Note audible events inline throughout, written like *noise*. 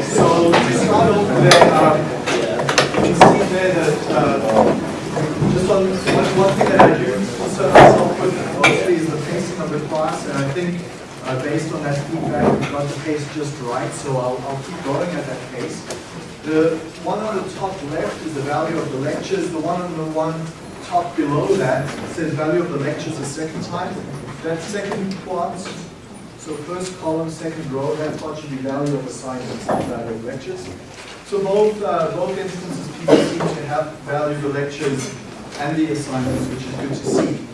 So start off there, um, you see there that uh, just on one, thing that I do myself with mostly is the pacing of the class, and I think uh, based on that feedback, we got the pace just right, so I'll, I'll keep going at that pace. The one on the top left is the value of the lectures. The one on the one top below that says value of the lectures a second time that second quads, so first column, second row, that part should be value of assignments and value of lectures. So both, uh, both instances people seem to have value the lectures and the assignments, which is good to see.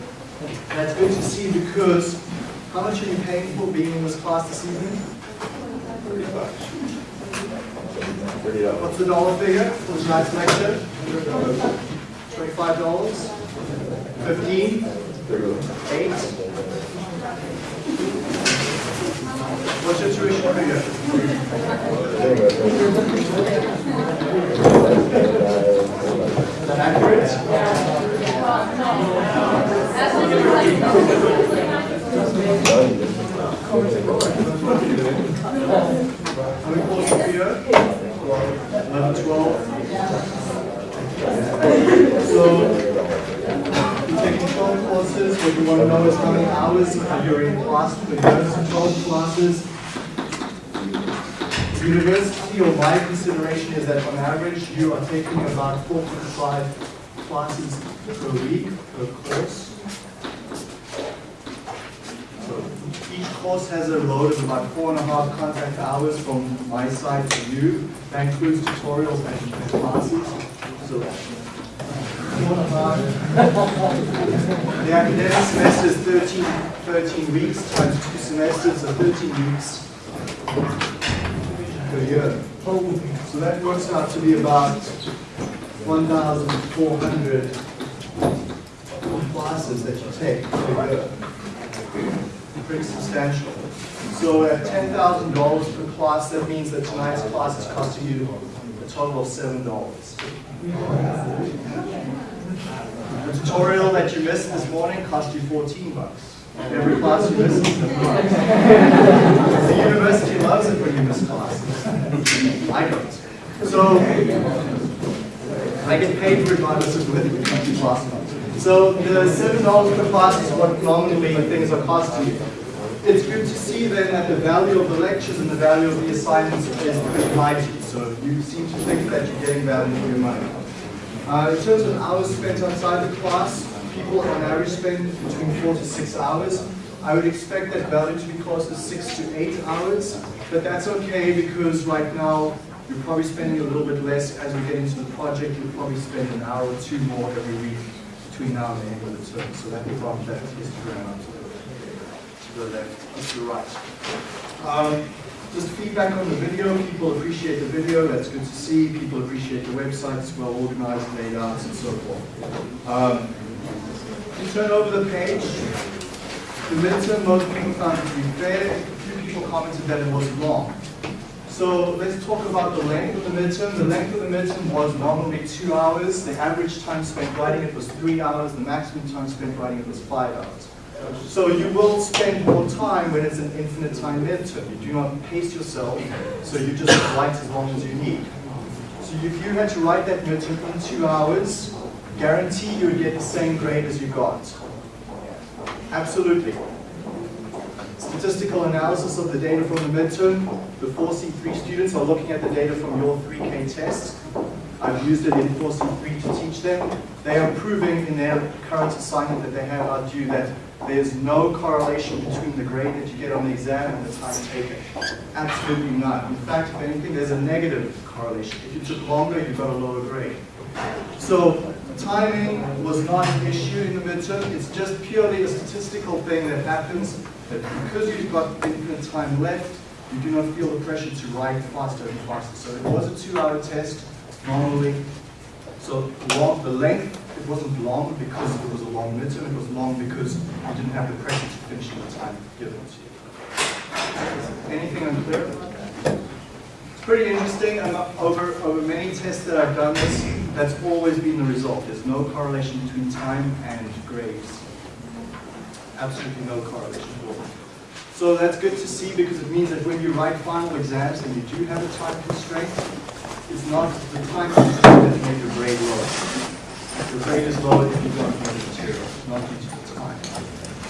That's good to see because how much are you paying for being in this class this evening? What's the dollar figure for tonight's lecture? $25? 15 8 What situation are you in? That accurate? How many So, twelve courses, what you want to know is how many hours you're in class year, so twelve classes. University or my consideration is that on average, you are taking about four point five classes per week, per course. So each course has a load of about four and a half contact hours from my side to you. That includes tutorials and and classes. So four and a half. The academic semester is 13, 13 weeks times two semesters, so 13 weeks per year. So that works out to be about 1,400 classes that you take per year pretty substantial. So at ten thousand dollars per class, that means that tonight's class is costing you a total of seven dollars. The tutorial that you missed this morning cost you fourteen bucks. Every class you miss is bucks. The university loves it when you miss classes. I don't. So I get paid regardless of whether we come to class or not. So the seven dollars per class is what nominally things are costing you. It's good to see then that the value of the lectures and the value of the assignments is pretty mighty. So you seem to think that you're getting value for your money. Uh, in terms of hours spent outside the class, people on average spend between four to six hours. I would expect that value to be closer to six to eight hours, but that's okay because right now you're probably spending a little bit less as we get into the project. You'll probably spend an hour or two more every week between now and the end of the term. So that will bump that histogram up to to the left, to the right. Um, just feedback on the video. People appreciate the video. That's good to see. People appreciate the website. It's well organized, laid out, and so forth. Um, you turn over the page. The midterm, most people found it to be fair. A few people commented that it was long. So let's talk about the length of the midterm. The length of the midterm was normally two hours. The average time spent writing it was three hours. The maximum time spent writing it was five hours. So you will spend more time when it's an infinite time midterm. You do not pace yourself, so you just write as long as you need. So if you had to write that midterm in two hours, guarantee you would get the same grade as you got. Absolutely. Statistical analysis of the data from the midterm. The 4C3 students are looking at the data from your 3K test. I've used it in 4C3 to teach them. They are proving in their current assignment that they have out due that there's no correlation between the grade that you get on the exam and the time taken. Absolutely none. In fact, if anything, there's a negative correlation. If you took longer, you got a lower grade. So timing was not an issue in the midterm. It's just purely a statistical thing that happens that because you've got infinite time left, you do not feel the pressure to write faster and faster. So it was a two-hour test normally. So long, the length, it wasn't long because it was a long midterm. It was long because you didn't have the pressure to finish in the time given to you. Anything unclear? It's pretty interesting. And over, over many tests that I've done this, that's always been the result. There's no correlation between time and grades. absolutely no correlation at all. So that's good to see because it means that when you write final exams and you do have a time constraint, it's not the time that makes your grade low. Your grade is if you don't know the material, not due to the time.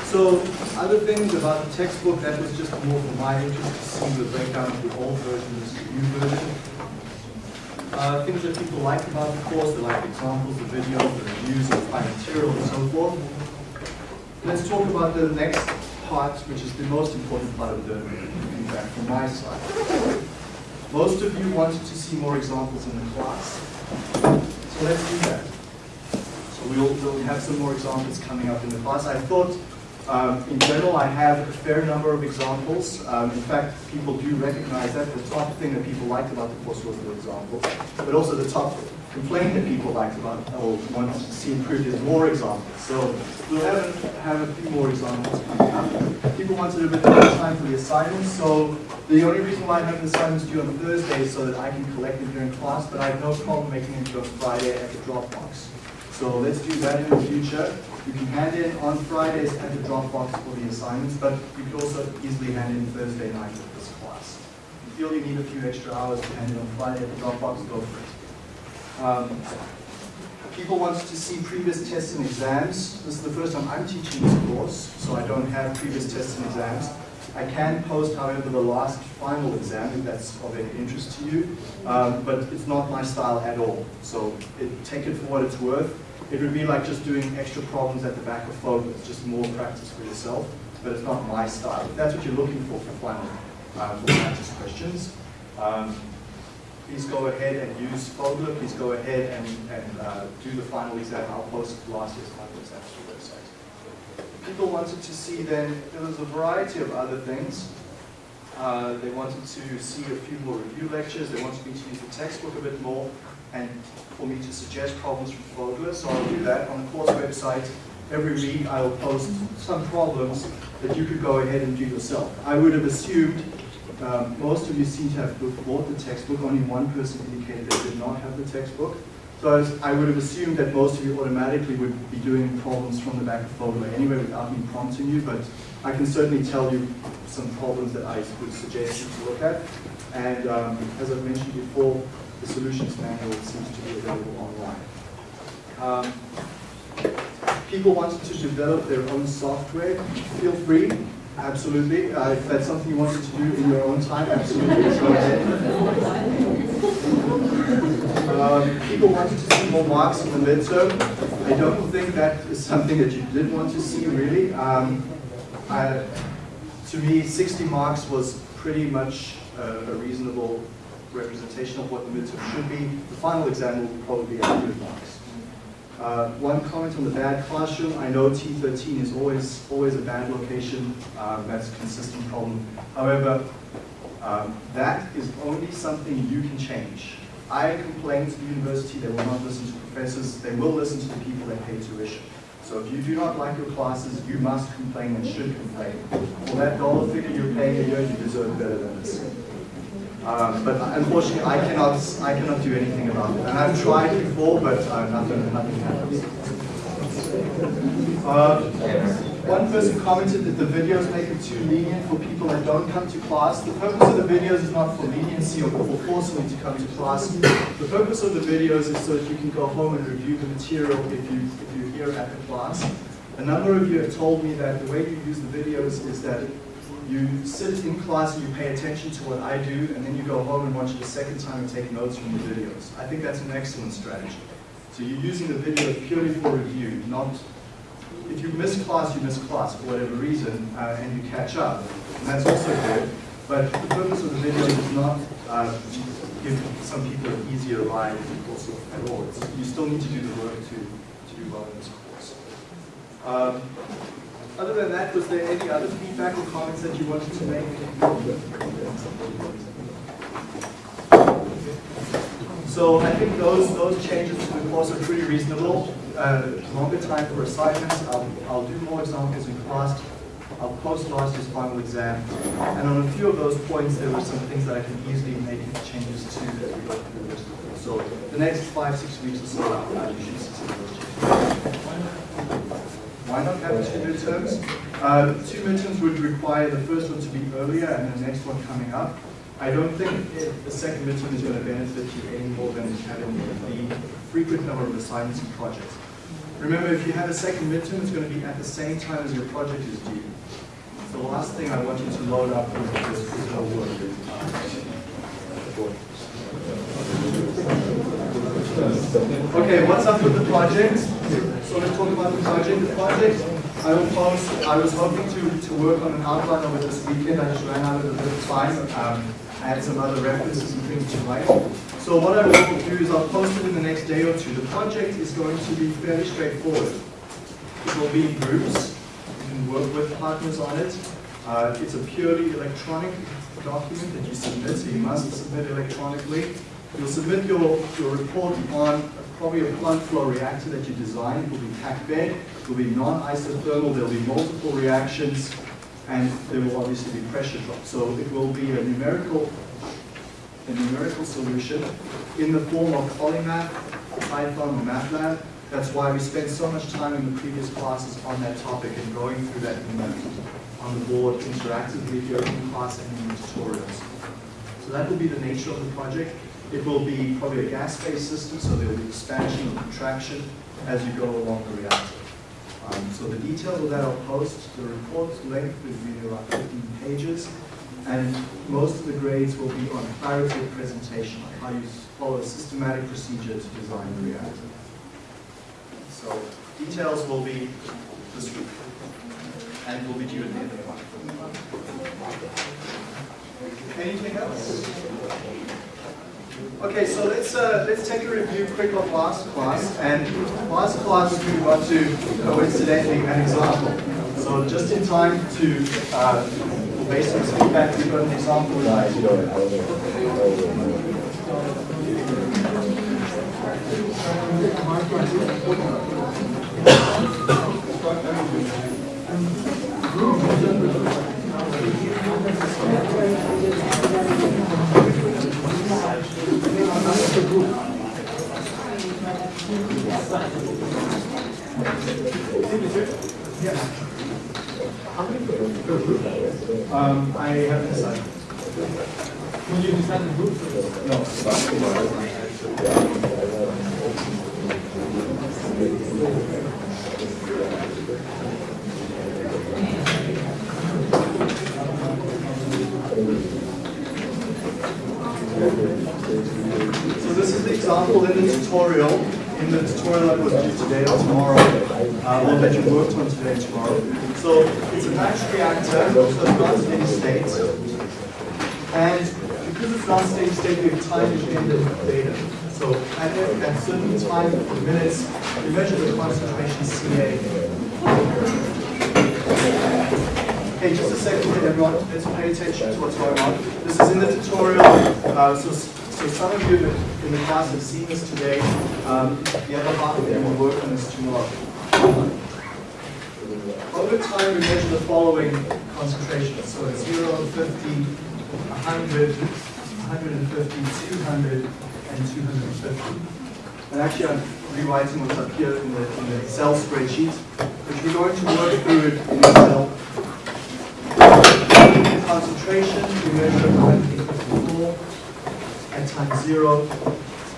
So other things about the textbook, that was just more for my interest to see the breakdown of the old version versus the new version. Uh, things that people like about the course, they like examples, the videos, the reviews, the material, and so forth. Let's talk about the next part, which is the most important part of the feedback from my side. Most of you wanted to see more examples in the class, so let's do that. So we'll, we'll have some more examples coming up in the class. I thought um, in general, I have a fair number of examples. Um, in fact, people do recognize that. The top thing that people liked about the course was the examples, but also the top complaint that people liked about or want to see improved is more examples. So we'll have, have a few more examples coming up. People wanted a bit more time for the assignments, so the only reason why I have the assignments due on Thursday is so that I can collect them during class, but I have no problem making them due on Friday at the Dropbox. So let's do that in the future. You can hand in on Fridays at the Dropbox for the assignments, but you can also easily hand in Thursday night with this class. If you feel you need a few extra hours to hand in on Friday at the Dropbox, go for it. Um, people want to see previous tests and exams. This is the first time I'm teaching this course, so I don't have previous tests and exams. I can post, however, the last final exam if that's of any interest to you, um, but it's not my style at all. So it, take it for what it's worth. It would be like just doing extra problems at the back of Fogler, just more practice for yourself, but it's not my style. If that's what you're looking for for final uh, for practice questions, um, please go ahead and use Fogler. Please go ahead and, and uh, do the final exam. I'll post last year's final exam to the website. People wanted to see then, there was a variety of other things. Uh, they wanted to see a few more review lectures. They wanted me to use the textbook a bit more and for me to suggest problems from Fogler. So I'll do that on the course website. Every week I will post some problems that you could go ahead and do yourself. I would have assumed um, most of you seem to have bought the textbook. Only one person indicated they did not have the textbook. So I, was, I, would have assumed that most of you automatically would be doing problems from the back of Fogler anyway without me prompting you, but I can certainly tell you some problems that I would suggest you to look at. And um, as I've mentioned before, the solutions manual seems to be available online. Um, people wanted to develop their own software. Feel free, absolutely. Uh, if that's something you wanted to do in your own time, absolutely. Um, people wanted to see more marks in the midterm. I don't think that is something that you did want to see, really. Um, I, to me, 60 marks was pretty much uh, a reasonable representation of what the midterm should be. The final exam will probably be 100 marks. Uh, one comment on the bad classroom. I know T13 is always always a bad location. Um, that's a consistent problem. However, um, that is only something you can change. I complain to the university, they will not listen to professors, they will listen to the people that pay tuition. So if you do not like your classes, you must complain and should complain. For that dollar figure you're paying a year, you deserve better than this. Um, but unfortunately, I cannot, I cannot do anything about it. And I've tried before, but uh, nothing, nothing happens. Uh, one person commented that the videos make it too lenient for people that don't come to class. The purpose of the videos is not for leniency or for forcing you to come to class. The purpose of the videos is so that you can go home and review the material if, you, if you're here at the class. A number of you have told me that the way you use the videos is that you sit in class and you pay attention to what I do, and then you go home and watch it a second time and take notes from the videos. I think that's an excellent strategy. So you're using the videos purely for review, not, if you miss class, you miss class for whatever reason, uh, and you catch up. And that's also good, but the purpose of the video is not uh, give some people an easier ride course at all. It's, you still need to do the work to, to do well in this course. Um, other than that, was there any other feedback or comments that you wanted to make? So I think those those changes to the course are pretty reasonable. Uh, longer time for assignments. I'll, I'll do more examples in class. I'll post last year's final exam. And on a few of those points, there were some things that I can easily make changes to as we go through the rest of the course. So the next five, six weeks or so, you should see those changes. Why not have two midterms? Uh, two midterms would require the first one to be earlier and the next one coming up. I don't think the second midterm is going to benefit you any more than having the frequent number of assignments and projects. Remember, if you have a second midterm, it's going to be at the same time as your project is due. The last thing I want you to load up is, is, is no work. Okay, what's up with the project? So let's talk about the project. The project, I post, I was hoping to, to work on an outline it this weekend. I just ran out of a bit of time. Um, I had some other references and things to write. So what I will do is I'll post it in the next day or two. The project is going to be fairly straightforward. It will be in groups. You can work with partners on it. Uh, it's a purely electronic document that you submit, so you must submit electronically. You'll submit your, your report on probably a plug flow reactor that you designed. It will be packed bed, it will be non-isothermal, there will be multiple reactions, and there will obviously be pressure drop. So it will be a numerical, a numerical solution in the form of Polymath, Python, or MATLAB. That's why we spent so much time in the previous classes on that topic and going through that on the board interactively in class and in the tutorials. So that will be the nature of the project. It will be probably a gas-based system, so there will be expansion or contraction as you go along the reactor. Um, so the details of that I'll post. The report length will be around 15 pages, and most of the grades will be on clarity of presentation, like how you follow a systematic procedure to design the reactor. So details will be this week, and will be due at the end of the month. Anything else? Okay, so let's uh, let's take a review quick of last class. And last class we got to coincidentally an example. So just in time to uh, based on feedback, we've got an example. Um, I haven't decided. Will you decide the group? No this is the example in the tutorial, in the tutorial that was due today or tomorrow, uh, or that you worked on today and tomorrow. So it's a batch reactor, so it's not steady state. And because it's not steady state, we have time-dependent data. So at, at certain time minutes, we measure the concentration CA. Okay, just a second everyone. Let's pay attention to what's going on. This is in the tutorial. Uh, so, so some of you in the, class have seen this today. Um, the other half of you will work on this tomorrow. Over time, we measure the following concentrations. So at 0, 50, 100, 150, 200, and 250. And actually, I'm rewriting what's up here in the, in the spreadsheet, which we're going to work through it in Excel concentration, we measure at time 54, at time 0,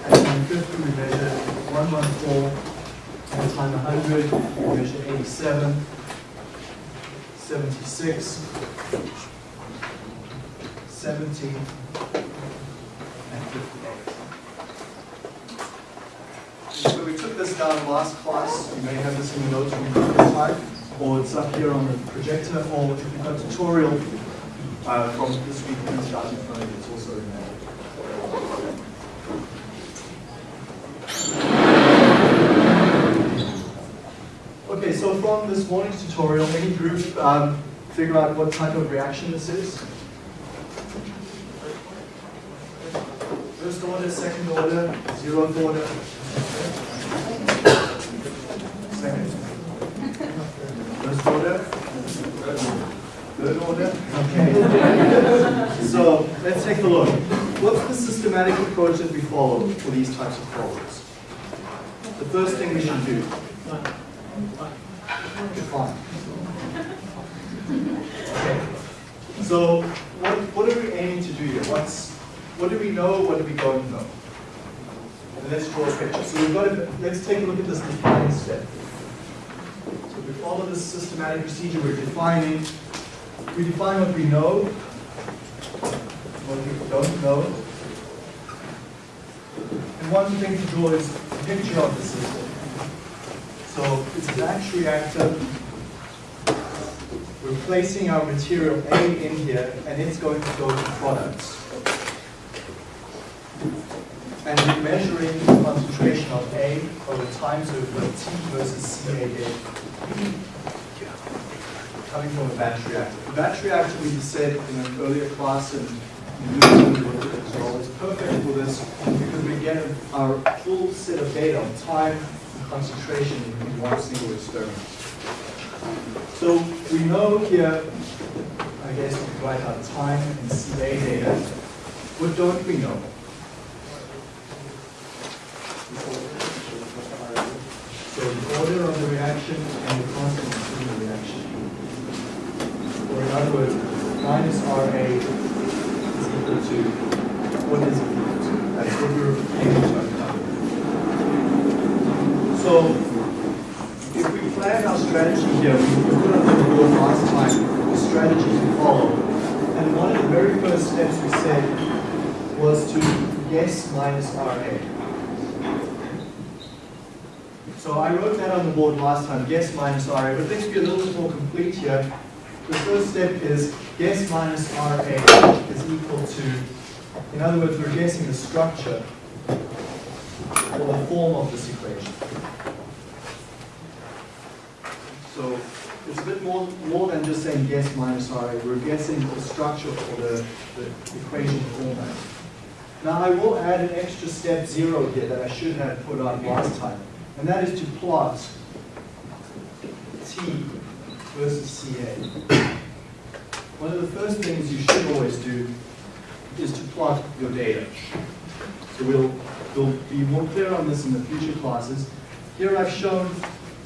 at time 50 we measure 114, at time 100 we measure 87, 76, 70, and 58. So we took this down last class, you may have this in your notes from previous time, or it's up here on the projector, or if you've got a tutorial uh, from this week in starting front of you, it's also in there. Okay, so from this morning's tutorial, any group um, figure out what type of reaction this is? First order, second order, zeroth order. Second. First order. Third order. Okay. so let's take a look. What's the systematic approach that we follow for these types of problems? The first thing we should do. Define. Okay. So what, what are we aiming to do here? What's, what do we know, what do we don't know? And let's draw a picture. So we've got to, let's take a look at this defining step. So we follow this systematic procedure, we're defining, we define what we know, what we don't know. And one thing to draw is a picture of the system. So it's a batch reactor. We're placing our material A in here, and it's going to go to products. And we're measuring the concentration of A over time, so we've got T versus CA data coming from a batch reactor. The batch reactor, we said in an earlier class, and you looked at it as well, is perfect for this because we get our full set of data on time concentration in one single experiment. So we know here, I guess we can write out time and CA data. What don't we know? So the order of the reaction and the constant of the reaction. Or in other words, minus RA is equal to what is equal to? That's what we're aiming to uncover. So if we plan our strategy here, we put on the board last time, the strategy to follow. And one of the very first steps we said was to guess minus RA. So I wrote that on the board last time, guess minus RA, but let's be a little bit more complete here. The first step is guess minus RA is equal to, in other words, we're guessing the structure or the form of this equation. So it's a bit more, more than just saying guess minus RA, we're guessing the structure or the, the equation format. Now I will add an extra step zero here that I should have put on last time and that is to plot T versus CA. One of the first things you should always do is to plot your data. So we'll, we'll be more clear on this in the future classes. Here I've shown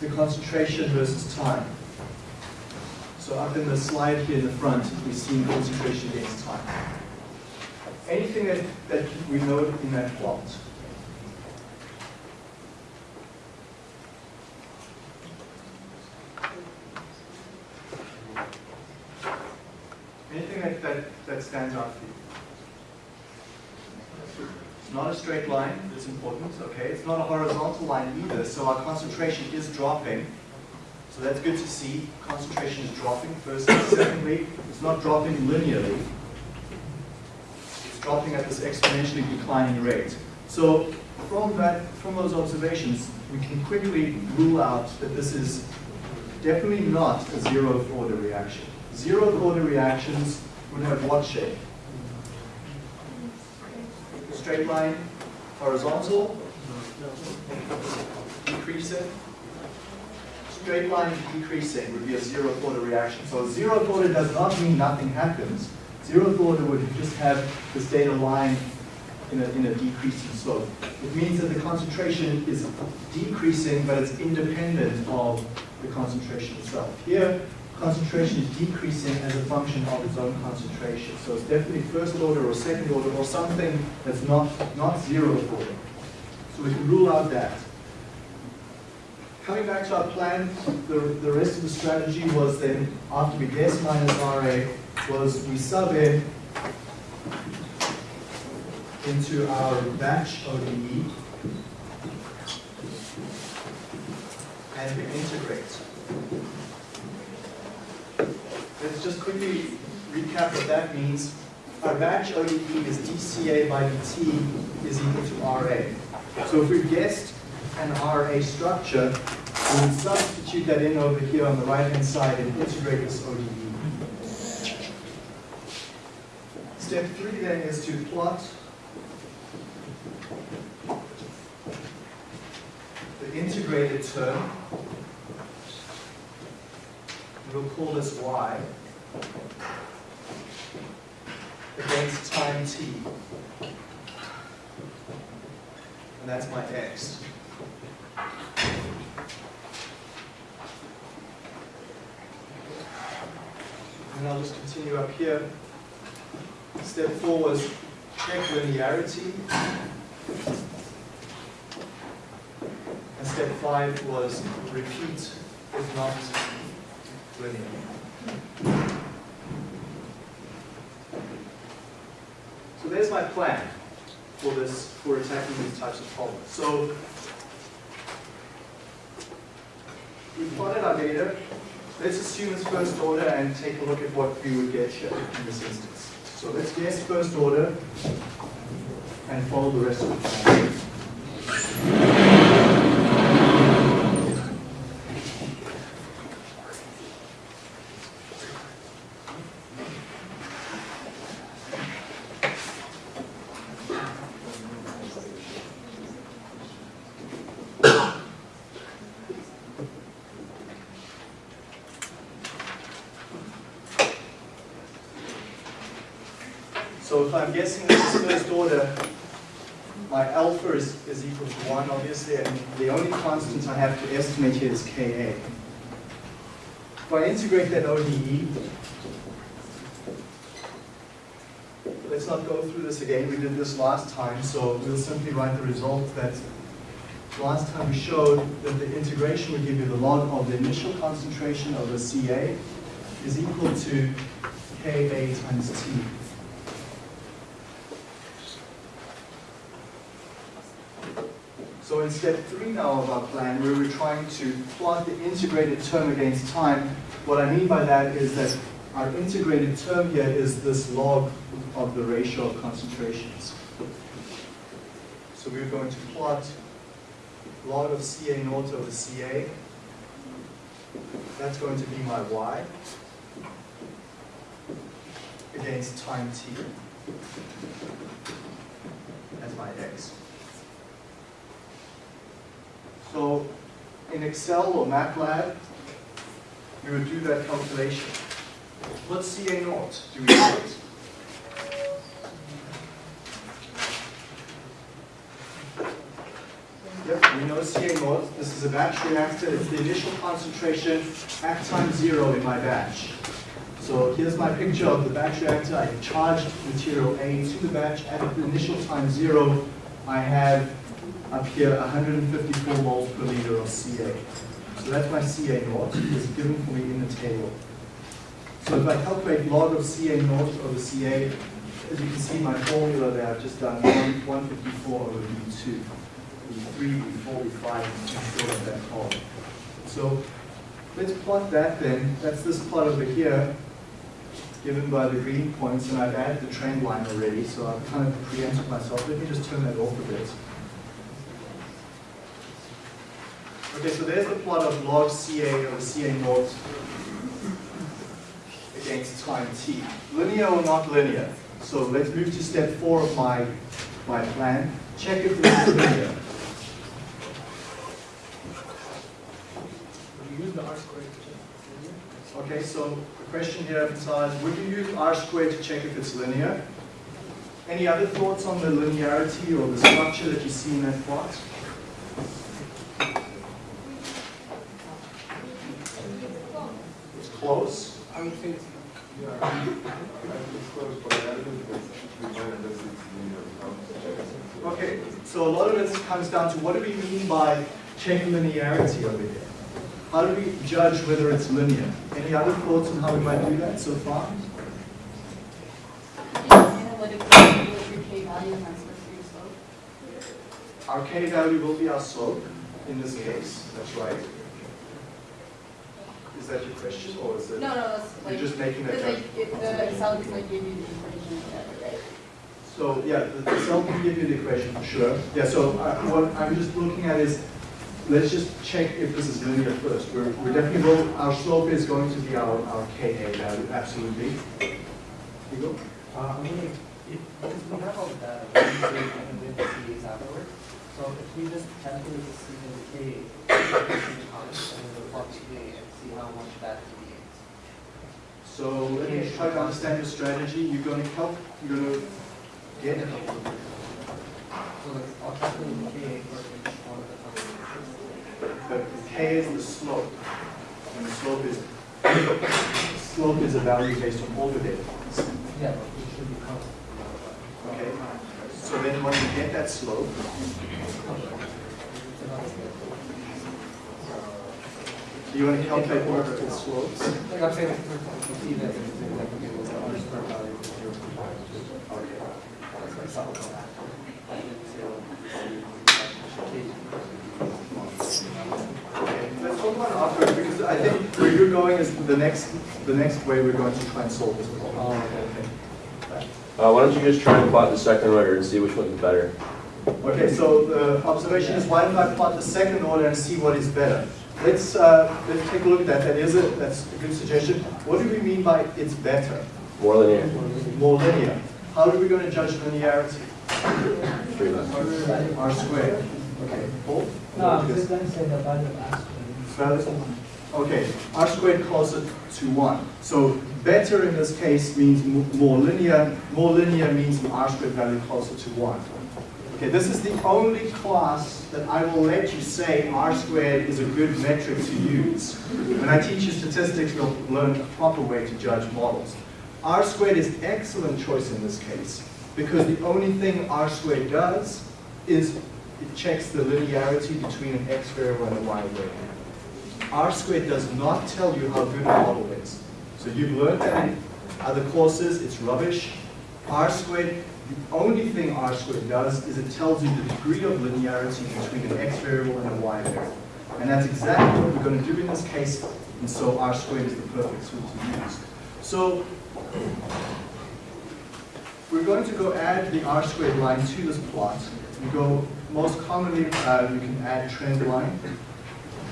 the concentration versus time. So up in the slide here in the front, we see concentration against time. Anything that, that we note in that plot, Anything that, that, that stands out for you? It's not a straight line, it's important, okay? It's not a horizontal line either, so our concentration is dropping. So that's good to see. Concentration is dropping, firstly. Secondly, it's not dropping linearly. It's dropping at this exponentially declining rate. So from that, from those observations, we can quickly rule out that this is definitely not a zeroth order reaction. Zeroth order reactions would have what shape? Straight line, horizontal, decreasing. Straight line decreasing would be a zero order reaction. So zero order does not mean nothing happens. Zero order would just have this data line in a, in a decreasing slope. It means that the concentration is decreasing, but it's independent of the concentration itself. Here, concentration is decreasing as a function of its own concentration. So it's definitely first order or second order or something that's not, not zero order. So we can rule out that. Coming back to our plan, the, the rest of the strategy was then, after we guess minus RA, was we sub in into our batch ODE and we integrate. Let's just quickly recap what that means. Our batch ODE is dCA by dt is equal to RA. So if we guessed an RA structure, we would substitute that in over here on the right-hand side and integrate this ODE. Step three then is to plot the integrated term. We'll call this y against time t. And that's my x. And I'll just continue up here. Step four was check linearity. And step five was repeat if not linear. So there's my plan for this, for attacking these types of problems. So we plotted our data. Let's assume it's first order and take a look at what we would get here in this instance. So let's guess first order and follow the rest of the plan. So if I'm guessing this is first order, my alpha is, is equal to 1, obviously, and the only constant I have to estimate here is Ka. If I integrate that ODE, let's not go through this again, we did this last time, so we'll simply write the result that last time we showed that the integration would give you the log of the initial concentration of the Ca is equal to Ka times T. In step three now of our plan, where we're trying to plot the integrated term against time, what I mean by that is that our integrated term here is this log of the ratio of concentrations. So we're going to plot log of Ca naught over Ca. That's going to be my y against time t as my x. So in Excel or MATLAB, you would do that calculation. What's CA naught? Do we it? Yep, we know CA naught. This is a batch reactor. It's the initial concentration at time zero in my batch. So here's my picture of the batch reactor. I charged material A to the batch. At the initial time zero, I have up here 154 moles per liter of Ca. So that's my Ca naught. It's given for me in the table. So if I calculate log of Ca naught over Ca, as you can see my formula there, I've just done 154 over V2. V3, V4, V5, and of that. So let's plot that then. That's this plot over here, given by the green points, and I've added the trend line already, so I've kind of preempted myself. Let me just turn that off a bit. Okay, so there's the plot of log Ca over Ca naught against time t. Linear or not linear? So let's move to step four of my, my plan. Check if this is linear. Okay, so the question here emphasized, would you use r squared to check if it's linear? Any other thoughts on the linearity or the structure that you see in that plot? It's close. I would say it's Yeah, I think it's close, but I don't think it's defined unless it's linear. How to check it. Okay, so a lot of it comes down to what do we mean by check linearity over here? How do we judge whether it's linear? Any other thoughts on how we might do that so far? Analytically, what your K value and that's supposed to be your slope. Our k value will be our slope in this case, that's right. Is that your question, or is it? No, no, that's You're just making that because judgment? like, the Excel is like give you the equation right? So, yeah, the the cell can give you the equation for sure. Yeah, so uh, what I'm just looking at is, let's just check if this is linear first. We're, we're definitely, will- our slope is going to be our, our Ka value, absolutely. You go? Uh, I'm wondering, if, because we have all the data, we can do and then the CAs afterwards. So if we just calculate the C and the K, each time, and then the plot CA and see that deviates. So let me try to understand your strategy. You're gonna help, you're gonna get So like, I'll the K for each one of the the K is the slope, and the slope is slope is a value based on all your data points. Yeah, but we should be. Okay? So then when you get that slope, do you want to calculate orbital slopes? Like I'm saying, you see that, it's like, okay, what's the square value for zero point five? Okay. That's like something that. And then zero, Okay, let's talk about it afterwards because I think where you're going is the next, the next way we're going to try and solve this problem. Oh, okay. Uh, why don't you just try and plot the second order and see which one's better? Okay, so the observation is why don't I plot the second order and see what is better? Let's, uh, let's take a look at that. That is a, that's a good suggestion. What do we mean by it's better? More linear. More linear. How are we going to judge linearity? Three less. R squared. Okay, Paul? No, this guy said the value of R squared. Value- Okay, r squared closer to 1. So better in this case means more linear. More linear means an r squared value closer to 1. Okay, this is the only class that I will let you say r squared is a good metric to use. When I teach you statistics, you'll learn a proper way to judge models. r squared is an excellent choice in this case because the only thing r squared does is it checks the linearity between an x variable and a y variable. R squared does not tell you how good a model is. So you've learned that in other courses, it's rubbish. R squared, the only thing R squared does is it tells you the degree of linearity between an x variable and a y variable. And that's exactly what we're going to do in this case, and so R squared is the perfect tool to use. So we're going to go add the R squared line to this plot. We go, most commonly, uh, you can add trend line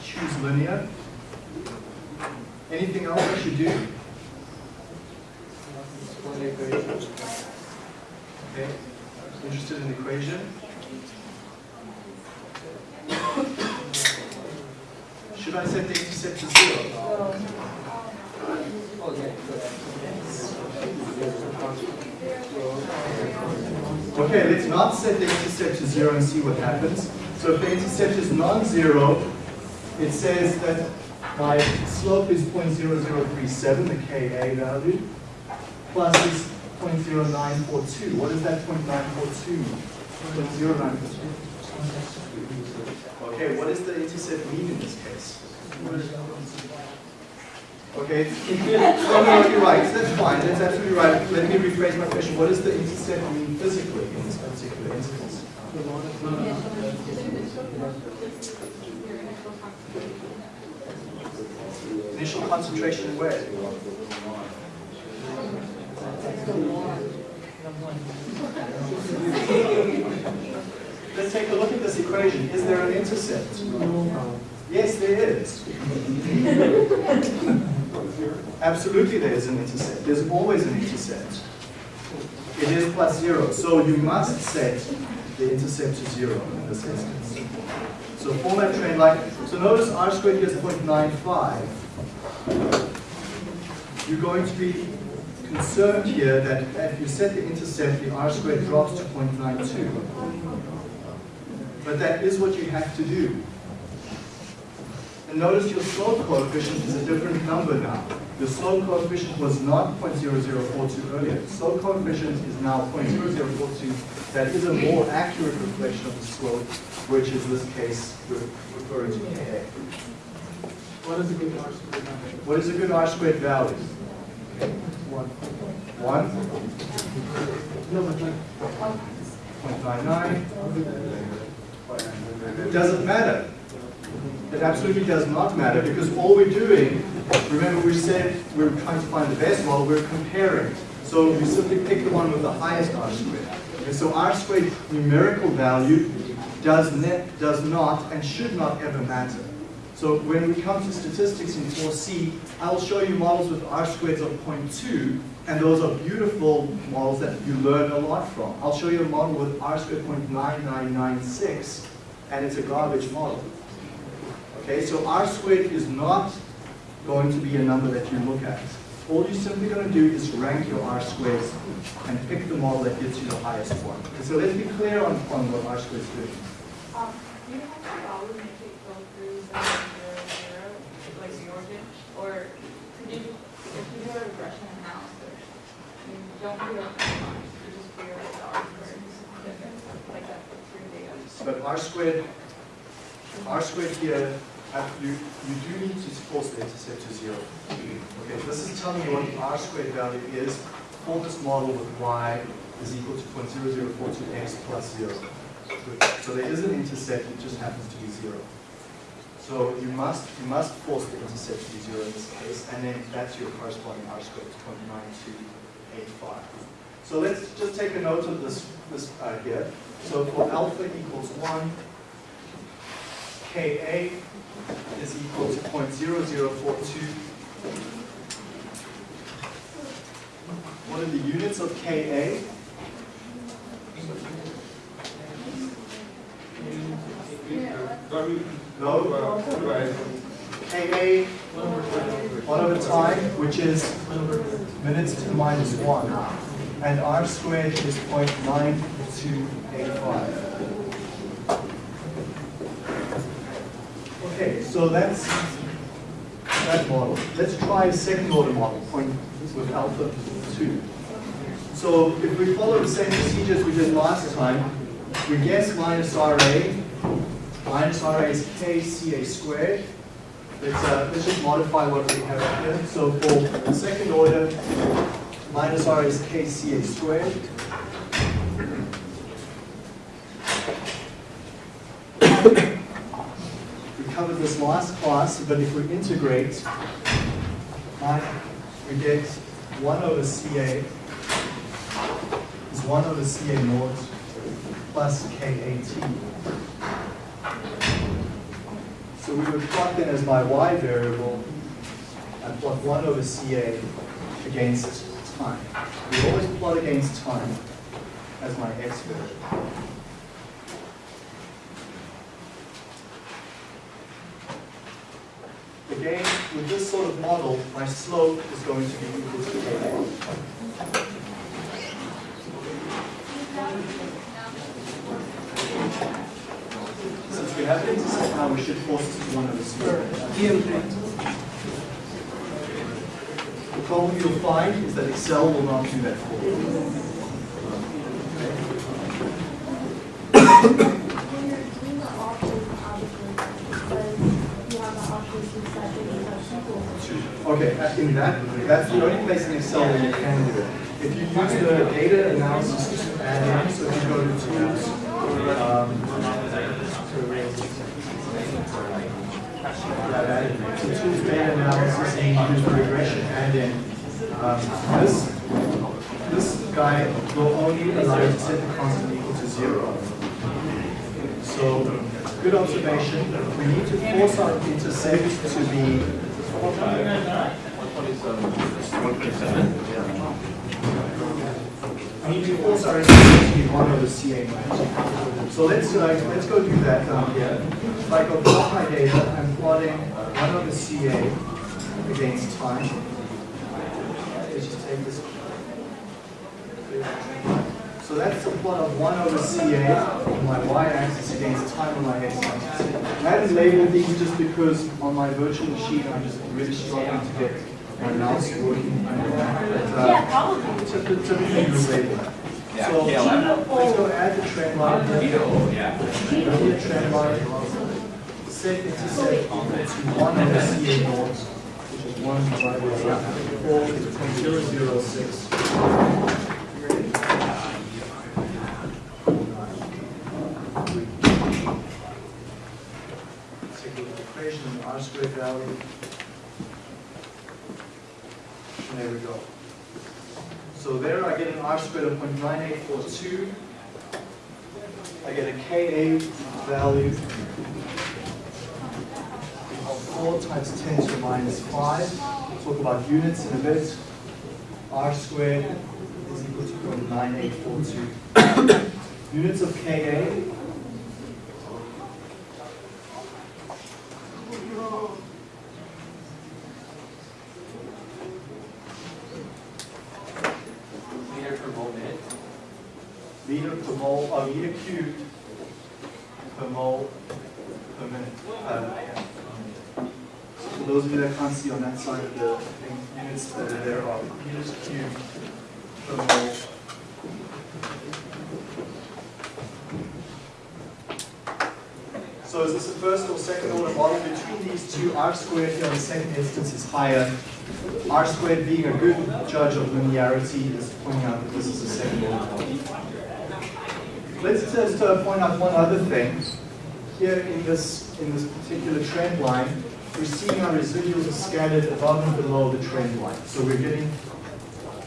choose linear. Anything else I should do? Okay, interested in the equation? Should I set the intercept to zero? Okay, Okay, let's not set the intercept to zero and see what happens. So if the intercept is non-zero, it says that my slope is 0.0037, the Ka value, plus is 0.0942. What is that 0.942? 0.0942. Okay, what does the intercept mean in this case? Okay, *laughs* oh no, you're right, that's fine, that's absolutely right. Let me rephrase my question. What does the intercept mean physically in this particular instance? Initial concentration where? Let's take a look at this equation. Is there an intercept? Yes, there is. Absolutely there is an intercept. There's always an intercept. It is plus zero. So you must set the intercept to zero in this instance. So format trend line. So notice r squared here is 0.95. You're going to be concerned here that if you set the intercept, the r squared drops to 0.92. But that is what you have to do. And notice your slope coefficient is a different number now. The slope coefficient was not 0.0042 earlier. The slope coefficient is now 0.0042. That is a more accurate reflection of the slope, which is this case re- referring to Ka. What is a good R squared number? What is a good R squared value? One. 0.99. Doesn't matter. It absolutely does not matter because all we're doing, remember we said we're trying to find the best model, we're comparing. So we simply pick the one with the highest R squared. And so R squared numerical value does, does not and should not ever matter. So when we come to statistics in 4C, I'll show you models with R squareds of 0.2, and those are beautiful models that you learn a lot from. I'll show you a model with R squared 0.9996, and it's a garbage model. Okay, so R squared is not going to be a number that you look at. All you're simply going to do is rank your R squares and pick the model that gets you the highest one. Okay, so let's be clear on, on what R squares do. Um, you have to always make it go through seven zero zero, like the origin? Or could you, if you do a regression analysis, you But R squared, R squared here, uh, you, you do need to force the intercept to zero. Okay, this is telling you what the R squared value is for this model with Y is equal to 0.0042x plus zero. So there is an intercept, it just happens to be zero. So you must, you must force the intercept to be zero in this case, and then that's your corresponding R squared, 0.9285. So let's just take a note of this, this uh, here. So for alpha equals 1, Ka is equal to 0.0042. What are the units of Ka? No? Ka, 1 over time, which is minutes to the minus 1. And R squared is 0.9285. Okay, so that's that model. Let's try a second order model point with alpha 2. So if we follow the same procedures we did last time, we guess minus RA. Minus RA is KCA squared. Let's, uh, let's just modify what we have here. So for the second order, minus R is KCA squared. We covered this last class, but if we integrate, we get 1 over CA is 1 over CA naught plus KAT. So we would plot that as my y variable and plot 1 over CA against time. We always plot against time as my x variable. Again, with this sort of model, my slope is going to be equal to Ka. We have the we should force it to 1 over CA. The problem you'll find is that Excel will not do that for you. When you're doing the options, obviously, because you have the options to set the exception Okay, uh, in that, that's the only place in Excel where you can do it. If you use the data analysis to add in, so if you go to tools, um, to tools data analysis and you use the regression add in, um, this, this guy will only allow you to set the constant equal to zero. So, good observation. We need to force our intercept to be We need to intercept to be one over CA naught. So let's, uh, let's go do that down here. If I go plot my data, I'm plotting one over CA against time. Let's just take this. So that's the plot of 1 over CA on my y-axis against time on my x-axis. I haven't labeled these just because on my virtual machine I'm just really struggling to get my mouse working. But, uh, Yeah, probably. typ- Typically you label that. So let's go add the trend line. Add the trend line. Set intercept equal to 1 over CA naught, which is 1 divided by 4, 0.006. Take a look at the equation and the R squared value. And there we go. So there I get an R squared of 0.9842. I get a Ka value of 4 times 10 to the minus 5. We'll talk about units in a bit. R squared is equal to 0.9842. *coughs* Units of Ka Meter per mole minute. meter per mole, or meter cubed per mole per minute. Uh, For those of you that can't see on that side of the thing, units units that are there are meters cubed per mole. So is this a first or second order model two? R squared here in the second instance is higher. R squared being a good judge of linearity is pointing out that this is a second order model. Let's just uh, point out one other thing. Here in this, in this particular trend line, we're seeing our residuals are scattered above and below the trend line. So we're getting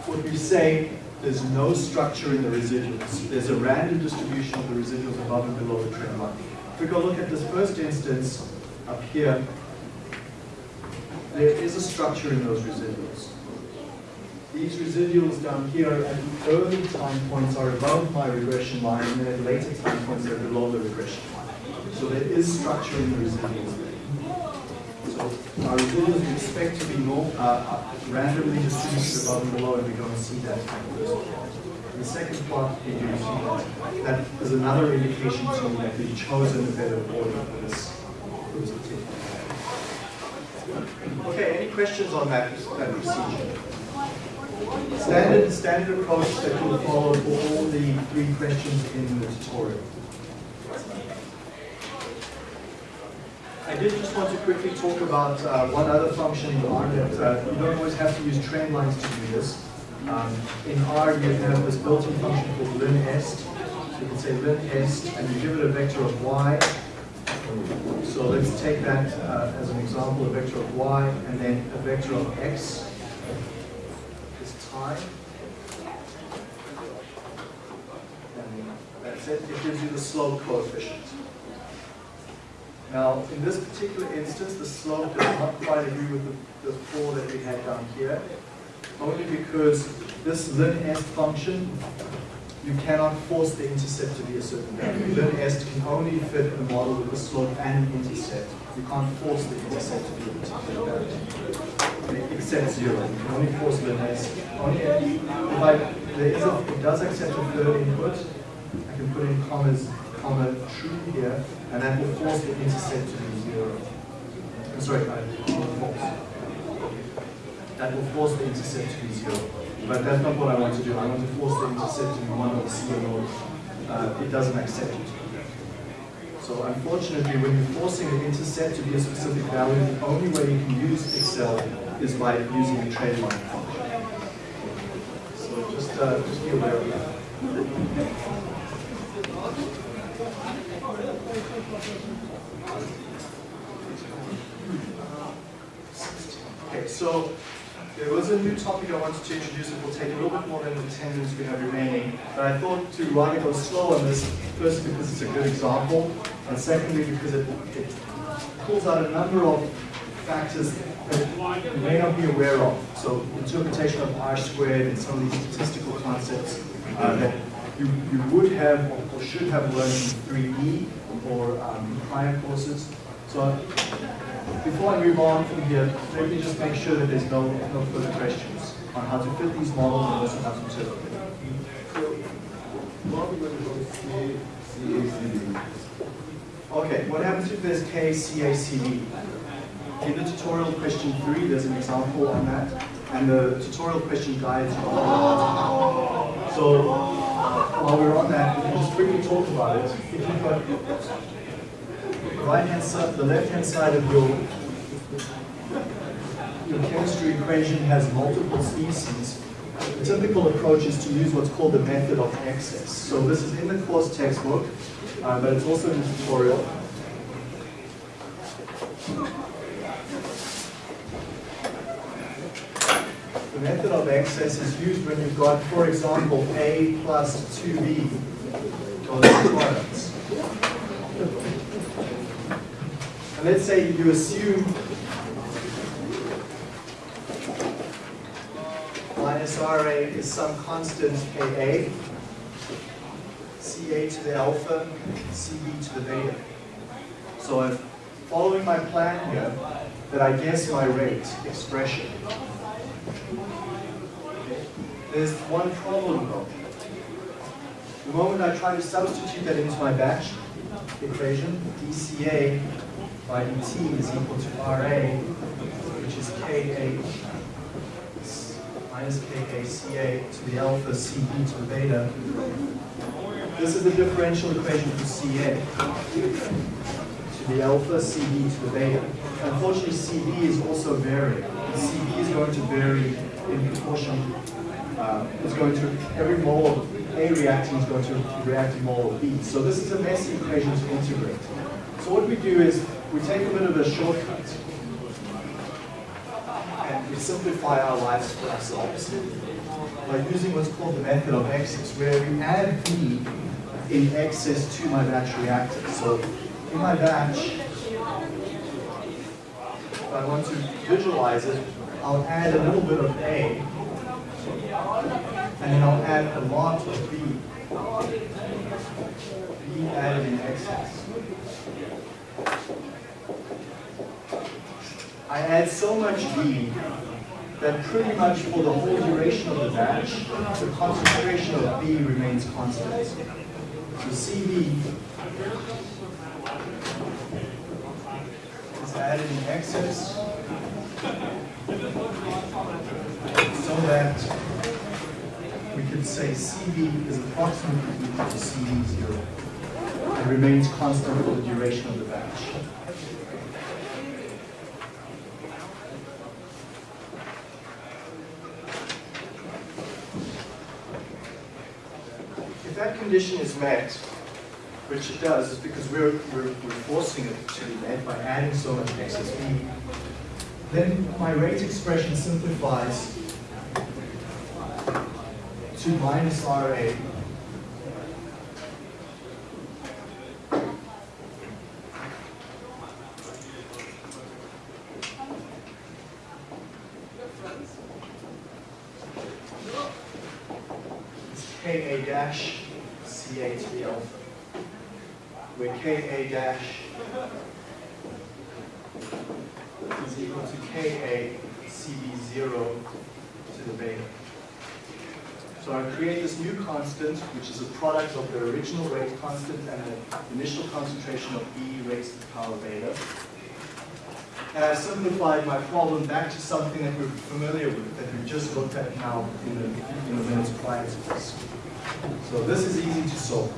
what we say there's no structure in the residuals. There's a random distribution of the residuals above and below the trend line. If we go look at this first instance up here, there is a structure in those residuals. These residuals down here at the early time points are above my regression line, and then at later time points they're below the regression line. So there is structure in the residuals. So our residuals we expect to be more, uh, uh, randomly distributed above and below, and we don't see that in the first. The second plot, do see that. That is another indication to me that we've chosen a better order for this, for this particular. Okay, any questions on that, that procedure? Standard, standard approach that you'll follow for all the three questions in the tutorial. I did just want to quickly talk about uh, one other function in R that uh, you don't always have to use trend lines to do this. Um, in R, you have this built-in function called linest. So you can say linest, and you give it a vector of y. So let's take that uh, as an example, a vector of y, and then a vector of x is time. And that's it. It gives you the slope coefficient. Now, in this particular instance, the slope does not quite agree with the, the four that we had down here, only because this linest function, you cannot force the intercept to be a certain value. Linest can only fit a model with a slope and an intercept. You can't force the intercept to be a particular value. Except zero. You can only force linest. Only if I, there is a, it does accept a third input, I can put in commas comma true here, and that will force the intercept to be zero. I'm sorry, uh, false. That will force the intercept to be zero. But that's not what I want to do. I want to force the intercept to be one or C or no. Uh, it doesn't accept it. So unfortunately, when you're forcing the intercept to be a specific value, the only way you can use Excel is by using a trend line function. So just, uh, just be aware of that. Okay, so there was a new topic I wanted to introduce. It will take a little bit more than the 10 minutes we have remaining. But I thought to rather go slow on this, first because it's a good example, and secondly because it, it pulls out a number of factors that you may not be aware of. So interpretation of R squared and some of these statistical concepts uh, that you, you would have or should have learned in 3E or um, prior courses. So before I move on from here, let me just make sure that there's no, no further questions on how to fit these models and also how to interpret them. Okay, what happens if there's K, C, A, C, D? In the tutorial question three, there's an example on that, and the tutorial question guides. So while we're on that, we can just quickly talk about it. If you've got the right hand side, the left hand side of your your chemistry equation has multiple species, the typical approach is to use what's called the method of excess. So this is in the course textbook, uh, but it's also in the tutorial. The method of excess is used when you've got, for example, A plus 2B, those products. And let's say you assume minus RA is some constant KA, CA to the alpha, CB to the beta. So following my plan here that I guess my rate expression. There's one problem though. The moment I try to substitute that into my batch equation, dCA by dt is equal to RA, which is KA minus KACA to the alpha CB to the beta. This is the differential equation for CA. To the alpha CB to the beta. Unfortunately, CB is also varying. CB is going to vary in proportion, uh, is going to, every mole of A reacting is going to react to mole of B. So this is a messy equation to integrate. So what we do is we take a bit of a shortcut and we simplify our lives for ourselves by using what's called the method of excess, where we add B in excess to my batch reactor. So in my batch, if I want to visualize it, I'll add a little bit of A, and then I'll add a lot of B. B added in excess. I add so much B that pretty much for the whole duration of the batch, the concentration of B remains constant. So CB is added in excess so that we could say CB is approximately equal to CB0 and remains constant for the duration of the batch. If that condition is met, which it does, is because we're, we're, we're forcing it to be met by adding so much excess B, then my rate expression simplifies to minus RA It's Ka dash Ca to the alpha, where Ka dash is equal to Ka Cb0 to the beta. So I create this new constant, which is a product of the original rate constant and the initial concentration of E raised to the power beta. And I simplified my problem back to something that we're familiar with, that we just looked at now in the, in the minutes prior to this. So this is easy to solve.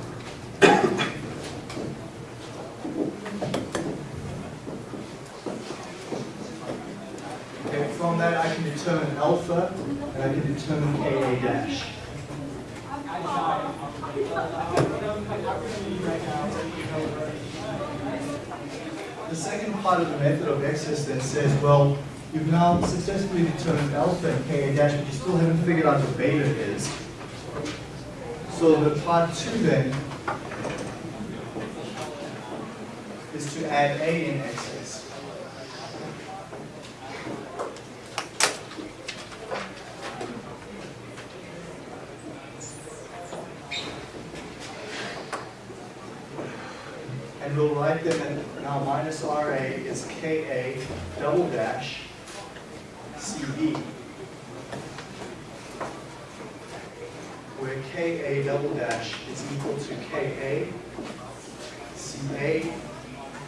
Okay, from that I can determine alpha, and I can determine Ka dash. The second part of the method of excess then says, well, you've now successfully determined alpha and Ka dash, but you still haven't figured out what beta is. So the part two then is to add A in excess. And we'll write them in, now minus RA is KA double dash CB. Where KA double dash is equal to KA CA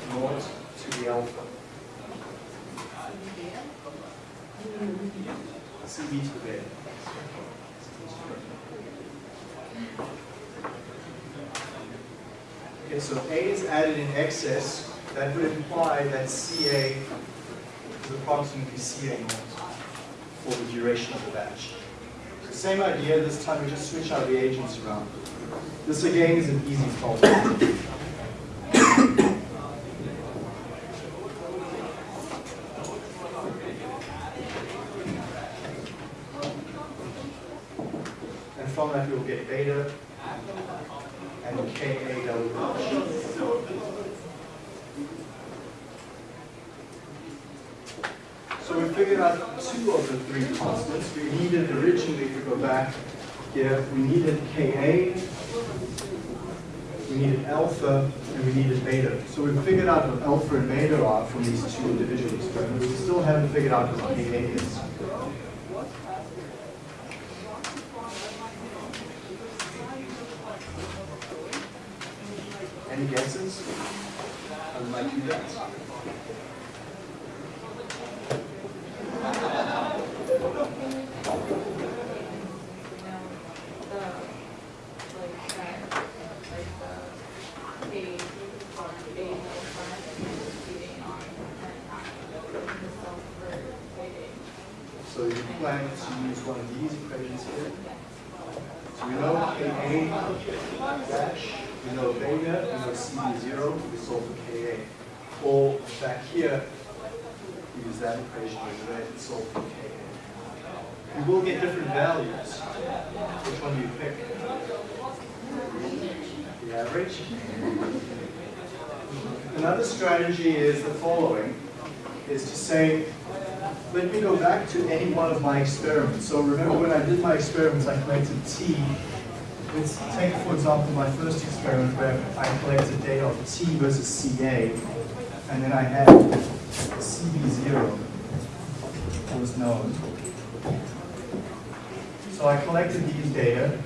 naught to the alpha. CB to the beta. Okay, so A is added in excess. That would imply that CA is approximately CA naught for the duration of the batch. Same idea, this time we just switch our reagents around. This again is an easy problem. And from that we'll get beta and Ka double dash. So we figured out of the three constants. We needed originally, we go back here, we needed Ka, we needed alpha, and we needed beta. So we figured out what alpha and beta are from these two individual experiments. We still haven't figured out what Ka is. Any guesses? How we might do that? Planning to use one of these equations here. So we know Ka dash, we know beta, we know CB zero, we solve for Ka. Or back here, we use that equation as red, and solve for Ka. You will get different values. Which one do you pick? The average? Another strategy is the following, is to say, let me go back to any one of my experiments. So remember when I did my experiments, I collected T. Let's take, for example, my first experiment where I collected data of T versus CA, and then I had CB0 was known. So I collected these data,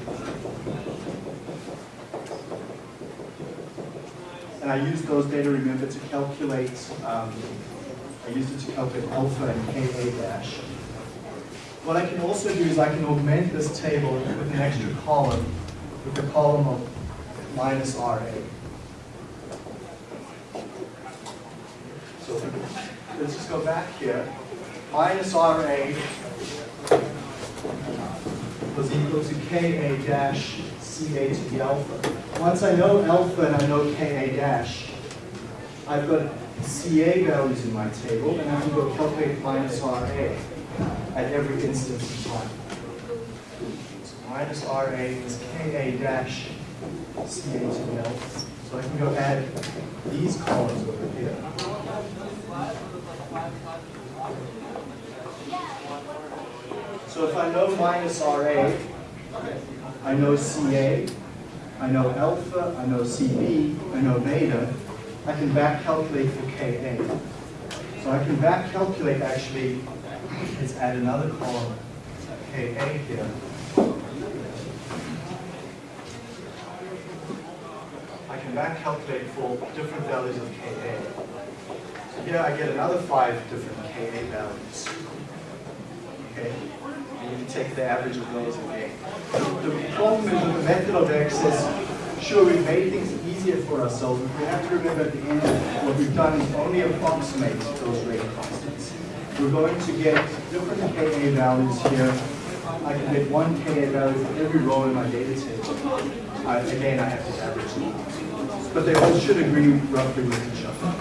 and I used those data, remember, to calculate, um, I used it to calculate alpha and Ka dash. What I can also do is I can augment this table with an extra column, with a column of minus RA. So let's just go back here. Minus RA was equal to Ka dash Ca to the alpha. Once I know alpha and I know Ka dash, I've got Ca values in my table, and I can go calculate minus Ra at every instance of time. So minus Ra is Ka dash Ca to the alpha. So I can go add these columns over here. So if I know minus Ra, I know Ca, I know alpha, I know Cb, I know beta, I can back calculate for Ka. So I can back calculate actually, let's add another column, Ka here. I can back calculate for different values of Ka. So here I get another five different Ka values. Okay? And you can take the average of those again. The problem is with the method of excess, sure, we've made things easier for ourselves, but we have to remember at the end, what we've done is only approximate those rate constants. We're going to get different Ka values here. I can get one Ka value for every row in my data table. I- Again, I have to average them. But they all should agree roughly with each other.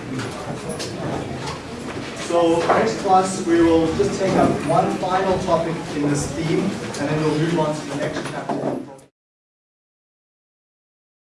So next class, we will just take up one final topic in this theme, and then we'll move on to the next chapter.